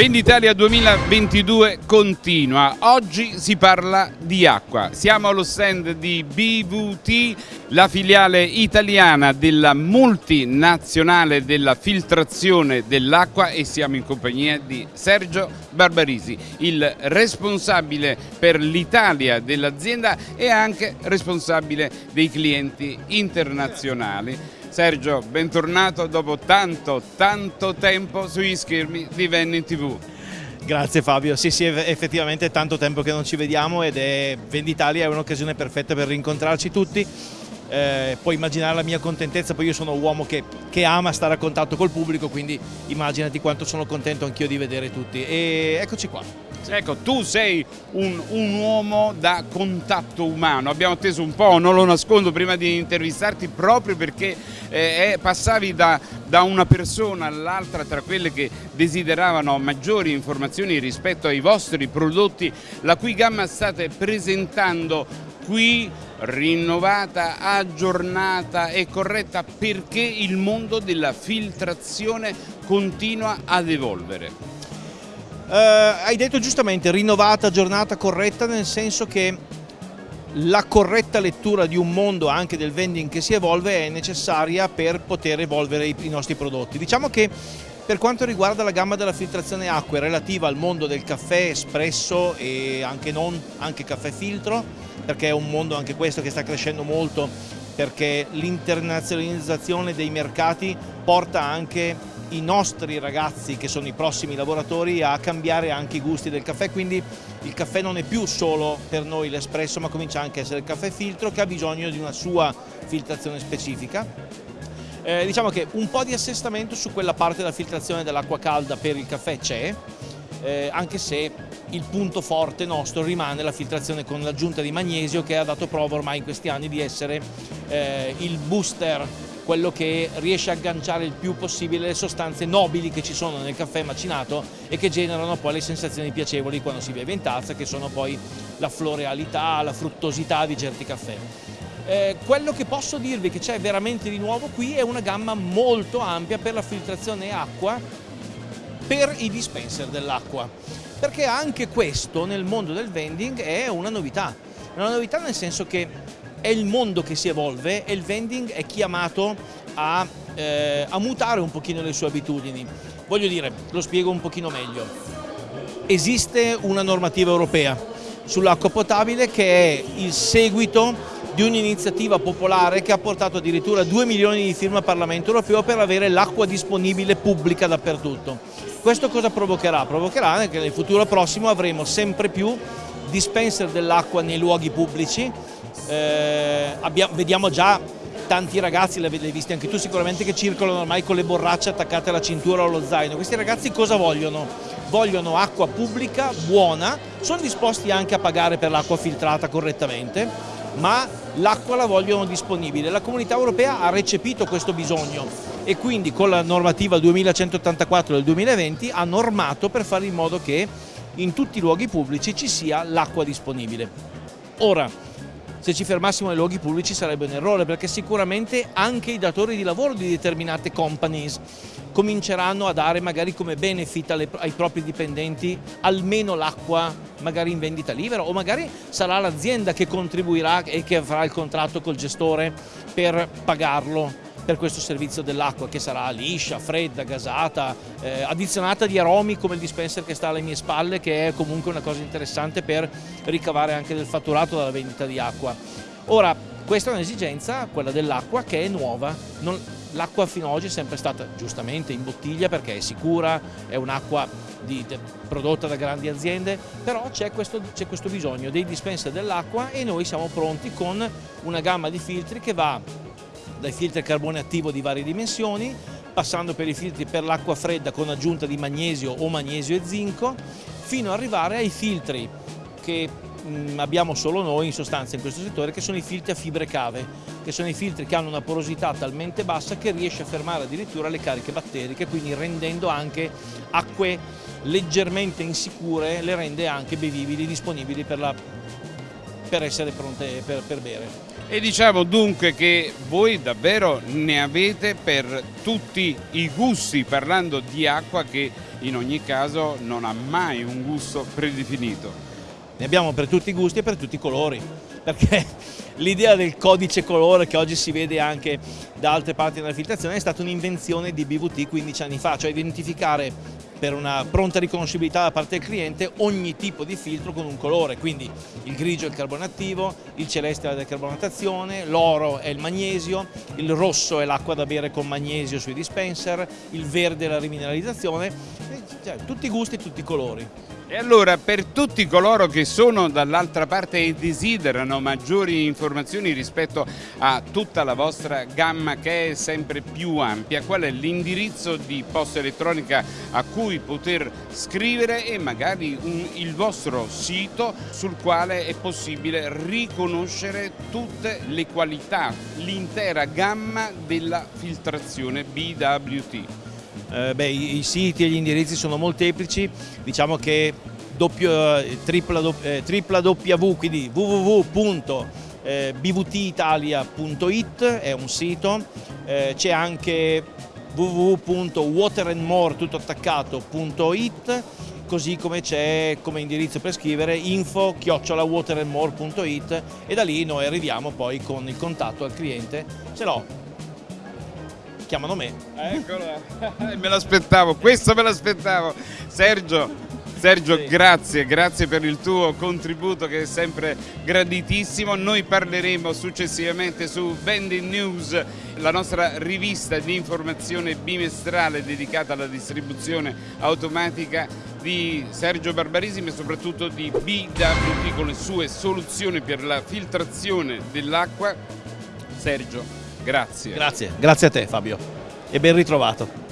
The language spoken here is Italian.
Venditalia 2022 continua, oggi si parla di acqua, siamo allo stand di BVT, la filiale italiana della multinazionale della filtrazione dell'acqua e siamo in compagnia di Sergio Barbarisi, il responsabile per l'Italia dell'azienda e anche responsabile dei clienti internazionali. Sergio, bentornato dopo tanto, tanto tempo sugli schermi di Venni TV. Grazie Fabio, sì sì effettivamente è tanto tempo che non ci vediamo ed è Venditalia è un'occasione perfetta per rincontrarci tutti eh, puoi immaginare la mia contentezza, poi io sono un uomo che, che, ama stare a contatto col pubblico, quindi immaginati quanto sono contento anch'io di vedere tutti. E eccoci qua. Ecco, tu sei un, un, uomo da contatto umano, abbiamo atteso un po', non lo nascondo, prima di intervistarti proprio perché eh, passavi da, da una persona all'altra tra quelle che desideravano maggiori informazioni rispetto ai vostri prodotti, la cui gamma state presentando qui rinnovata, aggiornata e corretta perché il mondo della filtrazione continua ad evolvere. Uh, hai detto giustamente rinnovata, aggiornata, corretta nel senso che la corretta lettura di un mondo anche del vending che si evolve è necessaria per poter evolvere i, i nostri prodotti. Diciamo che per quanto riguarda la gamma della filtrazione acqua relativa al mondo del caffè espresso e anche non, anche caffè filtro, perché è un mondo anche questo che sta crescendo molto perché l'internazionalizzazione dei mercati porta anche i nostri ragazzi che sono i prossimi lavoratori a cambiare anche i gusti del caffè, quindi il caffè non è più solo per noi l'espresso ma comincia anche a essere il caffè filtro che ha bisogno di una sua filtrazione specifica. Eh, diciamo che un po' di assestamento su quella parte della filtrazione dell'acqua calda per il caffè c'è, eh, anche se il punto forte nostro rimane la filtrazione con l'aggiunta di magnesio che ha dato prova ormai in questi anni di essere eh, il booster quello che riesce a agganciare il più possibile le sostanze nobili che ci sono nel caffè macinato e che generano poi le sensazioni piacevoli quando si beve in tazza, che sono poi la florealità, la fruttosità di certi caffè. Eh, quello che posso dirvi che c'è veramente di nuovo qui è una gamma molto ampia per la filtrazione acqua per i dispenser dell'acqua perché anche questo nel mondo del vending è una novità, una novità nel senso che è il mondo che si evolve e il vending è chiamato a, eh, a mutare un pochino le sue abitudini. Voglio dire, lo spiego un pochino meglio. Esiste una normativa europea sull'acqua potabile che è il seguito di un'iniziativa popolare che ha portato addirittura 2 milioni di firme al Parlamento europeo per avere l'acqua disponibile pubblica dappertutto. Questo cosa provocherà? Provocherà che nel futuro prossimo avremo sempre più dispenser dell'acqua nei luoghi pubblici, eh, abbiamo, vediamo già tanti ragazzi, l'hai visti anche tu sicuramente, che circolano ormai con le borracce attaccate alla cintura o allo zaino. Questi ragazzi cosa vogliono? Vogliono acqua pubblica, buona, sono disposti anche a pagare per l'acqua filtrata correttamente, ma l'acqua la vogliono disponibile. La comunità europea ha recepito questo bisogno e quindi con la normativa 2184 del 2020 ha normato per fare in modo che in tutti i luoghi pubblici ci sia l'acqua disponibile. Ora, se ci fermassimo nei luoghi pubblici sarebbe un errore perché sicuramente anche i datori di lavoro di determinate companies cominceranno a dare magari come benefit alle, ai propri dipendenti almeno l'acqua magari in vendita libera o magari sarà l'azienda che contribuirà e che farà il contratto col gestore per pagarlo per questo servizio dell'acqua che sarà liscia, fredda, gasata, eh, addizionata di aromi come il dispenser che sta alle mie spalle che è comunque una cosa interessante per ricavare anche del fatturato dalla vendita di acqua. Ora, questa è un'esigenza, quella dell'acqua, che è nuova. L'acqua fino ad oggi è sempre stata giustamente in bottiglia perché è sicura, è un'acqua prodotta da grandi aziende, però c'è questo, questo bisogno dei dispenser dell'acqua e noi siamo pronti con una gamma di filtri che va dai filtri a carbone attivo di varie dimensioni, passando per i filtri per l'acqua fredda con aggiunta di magnesio o magnesio e zinco, fino ad arrivare ai filtri che mm, abbiamo solo noi in sostanza in questo settore, che sono i filtri a fibre cave, che sono i filtri che hanno una porosità talmente bassa che riesce a fermare addirittura le cariche batteriche, quindi rendendo anche acque leggermente insicure, le rende anche bevibili, disponibili per la per essere pronte per, per bere. E diciamo dunque che voi davvero ne avete per tutti i gusti, parlando di acqua che in ogni caso non ha mai un gusto predefinito. Ne abbiamo per tutti i gusti e per tutti i colori, perché l'idea del codice colore che oggi si vede anche da altre parti della filtrazione è stata un'invenzione di BVT 15 anni fa, cioè identificare per una pronta riconoscibilità da parte del cliente ogni tipo di filtro con un colore, quindi il grigio è il carbone attivo, il celeste è la decarbonatazione, l'oro è il magnesio, il rosso è l'acqua da bere con magnesio sui dispenser, il verde è la rimineralizzazione, cioè, tutti i gusti e tutti i colori. E allora per tutti coloro che sono dall'altra parte e desiderano maggiori informazioni rispetto a tutta la vostra gamma che è sempre più ampia, qual è l'indirizzo di posta elettronica a cui poter scrivere e magari un, il vostro sito sul quale è possibile riconoscere tutte le qualità, l'intera gamma della filtrazione BWT? Eh, beh, i, i, siti e gli indirizzi sono molteplici, diciamo che doppio, eh, eh, quindi www.bvtitalia.it è un sito, eh, c'è anche www.waterandmore.it così come c'è come indirizzo per scrivere info chiocciolawaterandmore.it e da lì noi arriviamo poi con il contatto al cliente, se no chiamano me. Eccolo, me l'aspettavo, questo me l'aspettavo. Sergio, Sergio sì. grazie, grazie per il tuo contributo che è sempre graditissimo. Noi parleremo successivamente su Vending News, la nostra rivista di informazione bimestrale dedicata alla distribuzione automatica di Sergio Barbarisimi e soprattutto di BWT con le sue soluzioni per la filtrazione dell'acqua. Sergio, Grazie. Grazie, grazie a te Fabio e ben ritrovato.